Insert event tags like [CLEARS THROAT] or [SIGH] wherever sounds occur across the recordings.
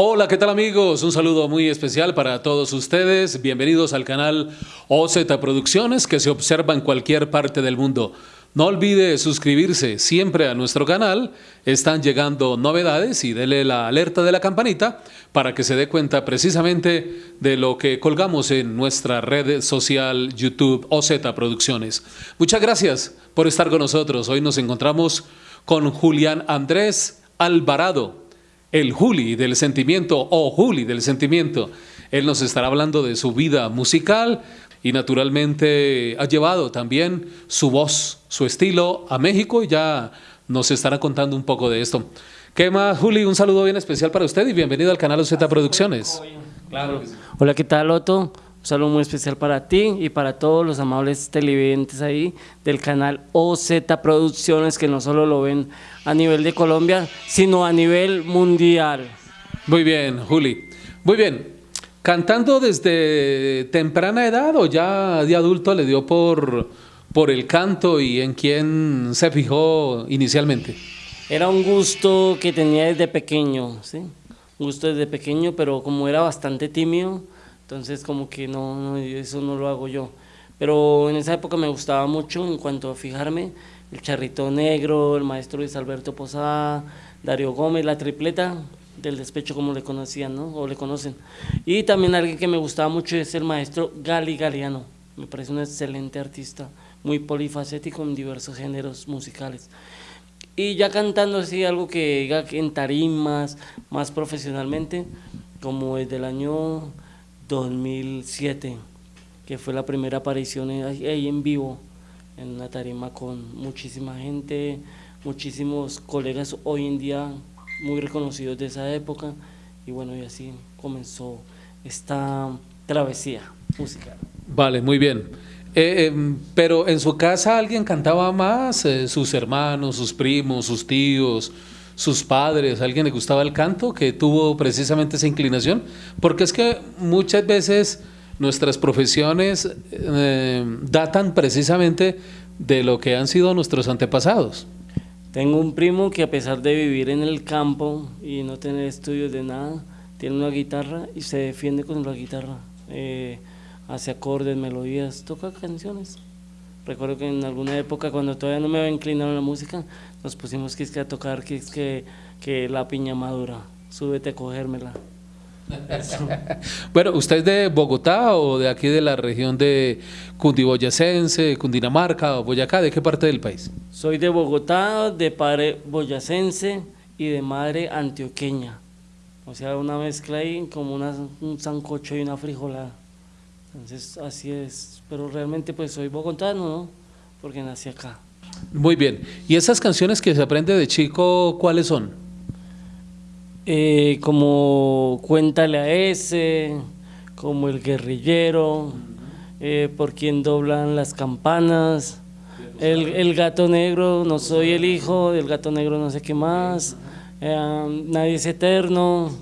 Hola, ¿qué tal amigos? Un saludo muy especial para todos ustedes. Bienvenidos al canal OZ Producciones que se observa en cualquier parte del mundo. No olvide suscribirse siempre a nuestro canal, están llegando novedades y dele la alerta de la campanita para que se dé cuenta precisamente de lo que colgamos en nuestra red social YouTube OZ Producciones. Muchas gracias por estar con nosotros. Hoy nos encontramos con Julián Andrés Alvarado el Juli del sentimiento o Juli del sentimiento. Él nos estará hablando de su vida musical y naturalmente ha llevado también su voz, su estilo a México y ya nos estará contando un poco de esto. ¿Qué más, Juli? Un saludo bien especial para usted y bienvenido al canal Z Producciones. Claro. Hola, ¿qué tal, Otto? Un saludo muy especial para ti y para todos los amables televidentes ahí del canal OZ Producciones que no solo lo ven a nivel de Colombia, sino a nivel mundial. Muy bien, Juli. Muy bien. ¿Cantando desde temprana edad o ya de adulto le dio por, por el canto y en quién se fijó inicialmente? Era un gusto que tenía desde pequeño, ¿sí? Un gusto desde pequeño, pero como era bastante tímido, entonces como que no, eso no lo hago yo. Pero en esa época me gustaba mucho en cuanto a fijarme, el Charrito Negro, el maestro Luis Alberto Posada, Darío Gómez, la tripleta del despecho como le conocían, ¿no? O le conocen. Y también alguien que me gustaba mucho es el maestro Gali Galeano, me parece un excelente artista, muy polifacético en diversos géneros musicales. Y ya cantando así algo que diga en tarimas, más profesionalmente, como desde el año 2007, que fue la primera aparición ahí en vivo, en la tarima con muchísima gente, muchísimos colegas hoy en día muy reconocidos de esa época, y bueno, y así comenzó esta travesía musical. Vale, muy bien. Eh, em, pero en su casa alguien cantaba más, eh, sus hermanos, sus primos, sus tíos, sus padres, alguien le gustaba el canto, que tuvo precisamente esa inclinación, porque es que muchas veces nuestras profesiones eh, datan precisamente de lo que han sido nuestros antepasados. Tengo un primo que a pesar de vivir en el campo y no tener estudios de nada, tiene una guitarra y se defiende con la guitarra, eh, hace acordes, melodías, toca canciones. Recuerdo que en alguna época cuando todavía no me había inclinado a la música, nos pusimos que, a tocar que, es que, que la piña madura, súbete a cogérmela. bueno, ¿usted es de Bogotá o de aquí de la región de Cundiboyacense, Cundinamarca o Boyacá? ¿De qué parte del país? Soy de Bogotá, de padre boyacense y de madre antioqueña. O sea, una mezcla ahí como una, un sancocho y una frijolada. Entonces, así es. Pero realmente pues soy bogotano, ¿no? Porque nací acá. Muy bien. ¿Y esas canciones que se aprende de chico, cuáles son? Eh, como Cuéntale a ese, como El Guerrillero, eh, Por quien doblan las campanas, el, el, Gato Negro, No soy el hijo, del Gato Negro no sé qué más, eh, Nadie es eterno,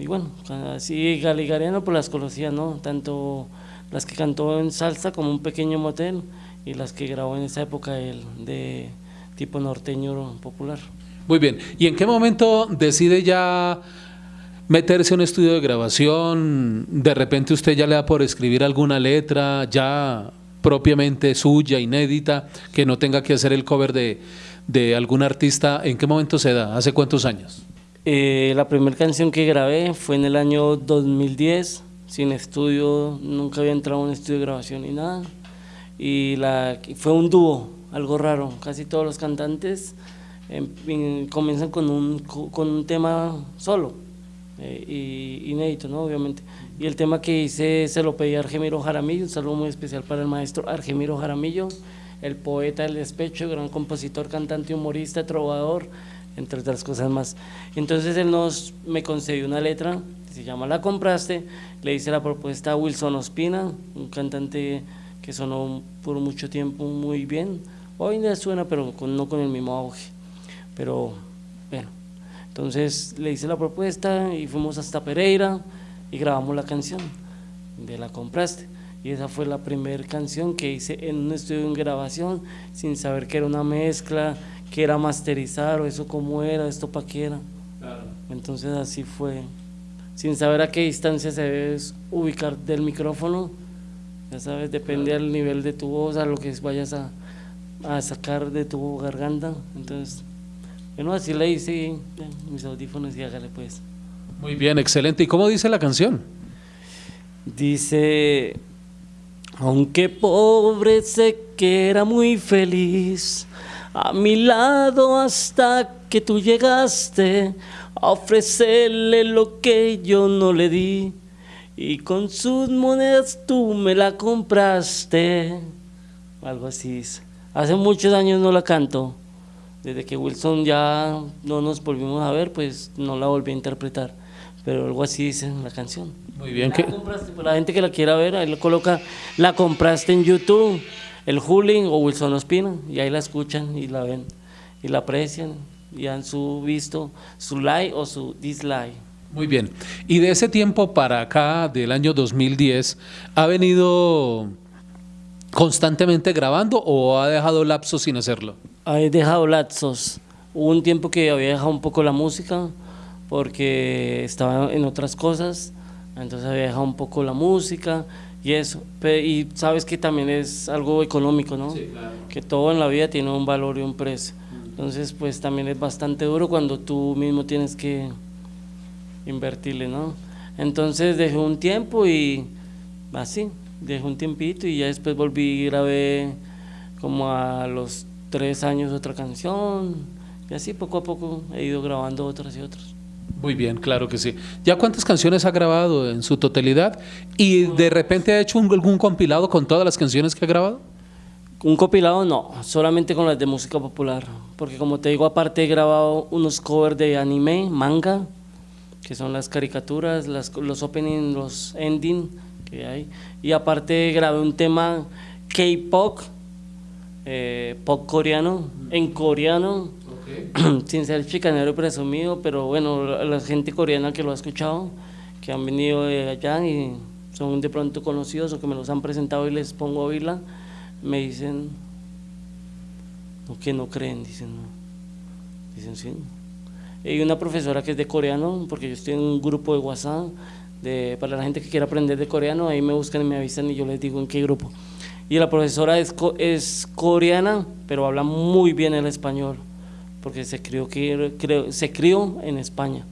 y bueno, así Galigariano pues las conocía, ¿no? Tanto las que cantó en salsa como un pequeño motel y las que grabó en esa época el de tipo norteño popular. Muy bien, ¿y en qué momento decide ya meterse en un estudio de grabación? De repente usted ya le da por escribir alguna letra ya propiamente suya, inédita, que no tenga que hacer el cover de, de algún artista. ¿En qué momento se da? ¿Hace cuántos años? Eh, la primera canción que grabé fue en el año 2010, sin estudio, nunca había entrado a un estudio de grabación ni nada. Y fue un dúo, algo raro. Casi todos los cantantes em, comienzan con un, con un tema solo, eh, y inédito, ¿no? obviamente. Y el tema que hice se lo pedí a Argemiro Jaramillo, un saludo muy especial para el maestro Argemiro Jaramillo, el poeta del despecho, gran compositor, cantante, humorista, trovador, entre otras cosas más. Entonces él nos, me concedió una letra, se llama La Compraste, le hice la propuesta a Wilson Ospina, un cantante que sonó por mucho tiempo muy bien, hoy en día suena pero no con el mismo auge, pero bueno, entonces le hice la propuesta y fuimos hasta Pereira y grabamos la canción de La Compraste y esa fue la primera canción que hice en un estudio de grabación sin saber que era una mezcla, que era masterizar o eso cómo era, esto para qué era. Entonces así fue, sin saber a qué distancia se debe ubicar del micrófono, ya sabes, depende del nivel de tu voz, a lo que vayas a, a sacar de tu garganta. Entonces, bueno, así le hice mis audífonos y hágale pues. Muy bien, excelente. ¿Y cómo dice la canción? Dice, aunque pobre sé que era muy feliz, a mi lado hasta que tú llegaste a ofrecerle lo que yo no le di y con sus monedas tú me la compraste. Algo así dice. Hace muchos años no la canto. Desde que Wilson ya no nos volvimos a ver, pues no la volví a interpretar. Pero algo así dice en la canción. Muy bien. La, compraste, pues la gente que la quiera ver, ahí lo coloca, la compraste en YouTube, el Julin o Wilson Ospina, y ahí la escuchan y la ven, y la aprecian, y han su visto su like o su dislike. Muy bien. Y de ese tiempo para acá, del año 2010, ¿ha venido constantemente grabando o ha dejado lapsos sin hacerlo? He dejado lapsos. Hubo un tiempo que había dejado un poco la música porque estaba en otras cosas, entonces había dejado un poco la música y eso. Y sabes que también es algo económico, ¿no? Sí, claro. Que todo en la vida tiene un valor y un precio. Entonces, pues también es bastante duro cuando tú mismo tienes que invertirle, ¿no? Entonces dejé un tiempo y así, dejé un tiempito y ya después volví y grabé como a los tres años otra canción y así poco a poco he ido grabando otras y otras. Muy bien, claro que sí. ¿Ya cuántas canciones ha grabado en su totalidad? ¿Y de repente ha hecho algún compilado con todas las canciones que ha grabado? Un compilado no, solamente con las de música popular, porque como te digo, aparte he grabado unos covers de anime, manga, que son las caricaturas, las, los opening, los ending que hay. Y aparte grabé un tema K-pop, eh, pop coreano, en coreano, [CLEARS THROAT] sin ser chicanero presumido, pero bueno, la, gente coreana que lo ha escuchado, que han venido de allá y son de pronto conocidos o que me los han presentado y les pongo a oírla, me dicen que no creen, dicen no. Dicen sí. Hay una profesora que es de coreano, porque yo estoy en un grupo de WhatsApp, de, para la gente que quiera aprender de coreano, ahí me buscan y me avisan y yo les digo en qué grupo. Y la profesora es, es coreana, pero habla muy bien el español, porque se crió, que, se crió en España.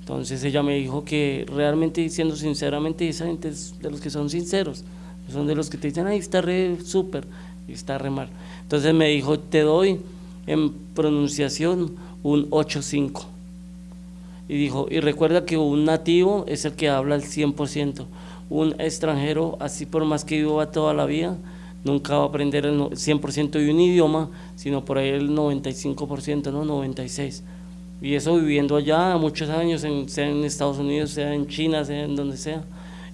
Entonces ella me dijo que realmente, diciendo sinceramente, esa gente es de los que son sinceros, son de los que te dicen, ay, está re súper, y está re mal. Entonces me dijo, te doy en pronunciación un 8.5. Y dijo, y recuerda que un nativo es el que habla el 100%. Un extranjero, así por más que viva toda la vida, nunca va a aprender el 100% de un idioma, sino por ahí el 95%, ¿no? 96%. Y eso viviendo allá muchos años, sea en Estados Unidos, sea en China, sea en donde sea,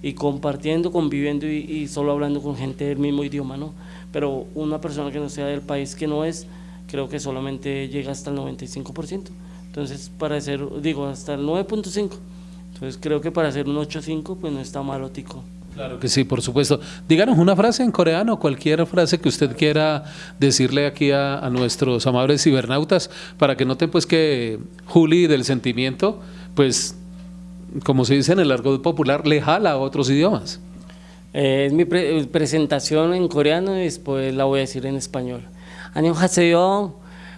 y compartiendo, conviviendo y, y solo hablando con gente del mismo idioma, ¿no? Pero una persona que no sea del país que no es, creo que solamente llega hasta el 95%. Entonces, para hacer, digo, hasta el 9.5%. Entonces, creo que para hacer un 8.5, pues no está malo, Tico. Claro que sí, por supuesto. Díganos una frase en coreano, cualquier frase que usted quiera decirle aquí a, a nuestros amables cibernautas, para que noten pues que Juli del sentimiento, pues, como se dice en el argot popular, le jala a otros idiomas. Eh, es mi pre presentación en coreano y después la voy a decir en español. 안녕하세요.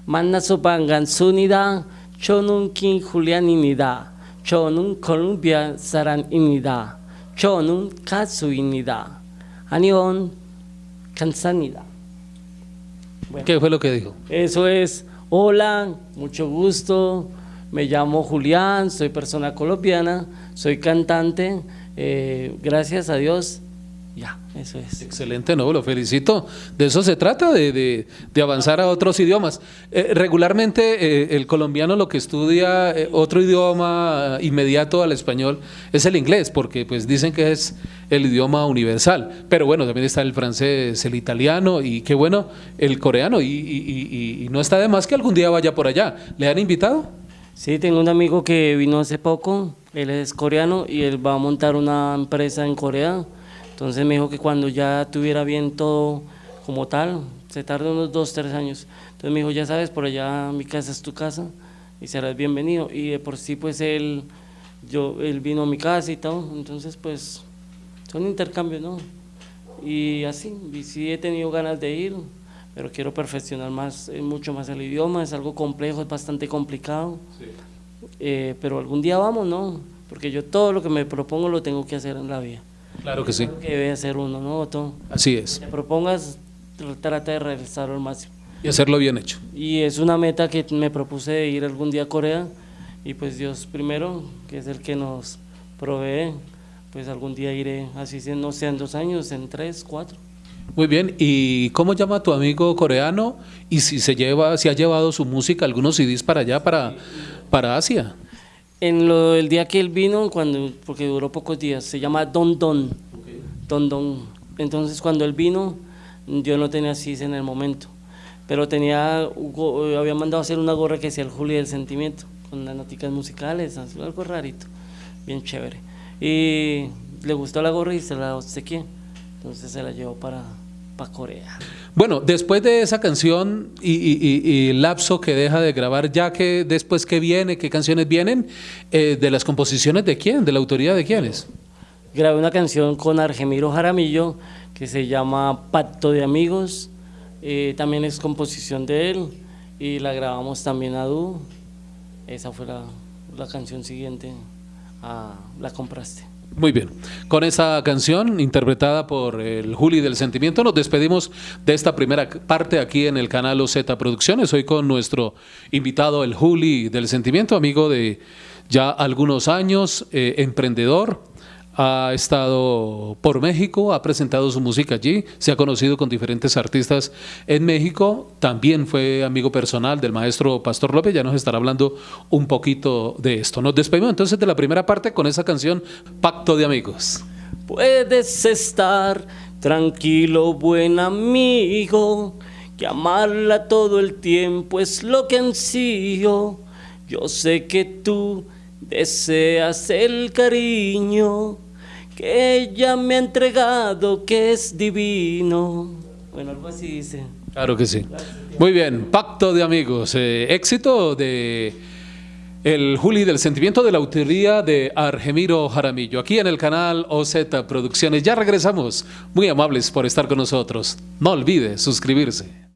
만나서 반갑습니다. 저는 김훌리안입니다. 저는 콜롬비아 사람입니다. 저는 가수입니다. 안녕, 감사합니다. Bueno, ¿Qué fue lo que dijo? Eso es, hola, mucho gusto, me llamo Julián, soy persona colombiana, soy cantante, eh, gracias a Dios ya, eso es. Excelente, no, lo felicito. De eso se trata, de, de, avanzar a otros idiomas. Eh, regularmente eh, el colombiano lo que estudia eh, otro idioma inmediato al español es el inglés, porque pues dicen que es el idioma universal. Pero bueno, también está el francés, el italiano y qué bueno, el coreano. Y, y, y no está de más que algún día vaya por allá. ¿Le han invitado? Sí, tengo un amigo que vino hace poco, él es coreano y él va a montar una empresa en Corea entonces me dijo que cuando ya tuviera bien todo como tal, se tarda unos dos, tres años. Entonces me dijo, ya sabes, por allá mi casa es tu casa y serás bienvenido. Y de por sí, pues él, yo, él vino a mi casa y todo, entonces pues son intercambios, ¿no? Y así, y sí he tenido ganas de ir, pero quiero perfeccionar más, eh, mucho más el idioma, es algo complejo, es bastante complicado, eh, pero algún día vamos, ¿no? Porque yo todo lo que me propongo lo tengo que hacer en la vida. Claro que sí. Que debe hacer uno, ¿no? Todo. Así es. Te propongas, trata de realizarlo al máximo. Y hacerlo bien hecho. Y es una meta que me propuse de ir algún día a Corea y pues Dios primero, que es el que nos provee, pues algún día iré, así no sea en dos años, en tres, cuatro. Muy bien, ¿y cómo llama tu amigo coreano? Y si se lleva, si ha llevado su música, algunos CDs para allá, para, para Asia. En lo, el día que él vino, cuando, porque duró pocos días, se llama Don Don. Don Don. Entonces cuando él vino, yo no tenía CDs en el momento pero tenía, había mandado hacer una gorra que decía el Juli del Sentimiento, con las noticas musicales, algo rarito, bien chévere. Y le gustó la gorra y se la obsequié, entonces se la llevó para, para Corea. Bueno, después de esa canción y, el lapso que deja de grabar, ya que después que viene, qué canciones vienen, eh, de las composiciones de quién, de la autoría de quiénes. Grabé una canción con Argemiro Jaramillo que se llama Pacto de Amigos, eh, también es composición de él y la grabamos también a dúo. Esa fue la, la canción siguiente a La Compraste. Muy bien, con esa canción interpretada por el Juli del Sentimiento nos despedimos de esta primera parte aquí en el canal OZ Producciones. Hoy con nuestro invitado el Juli del Sentimiento, amigo de ya algunos años, eh, emprendedor, ha estado por México, ha presentado su música allí, se ha conocido con diferentes artistas en México, también fue amigo personal del maestro Pastor López, ya nos estará hablando un poquito de esto. Nos despedimos entonces de la primera parte con esa canción Pacto de Amigos. Puedes estar tranquilo, buen amigo, que amarla todo el tiempo es lo que ansío. Yo sé que tú deseas el cariño que ella me ha entregado, que es divino. Bueno, algo así dice. Claro que sí. Muy bien, pacto de amigos. Eh, éxito de el Juli del Sentimiento de la autoría de Argemiro Jaramillo, aquí en el canal OZ Producciones. Ya regresamos. Muy amables por estar con nosotros. No olvide suscribirse.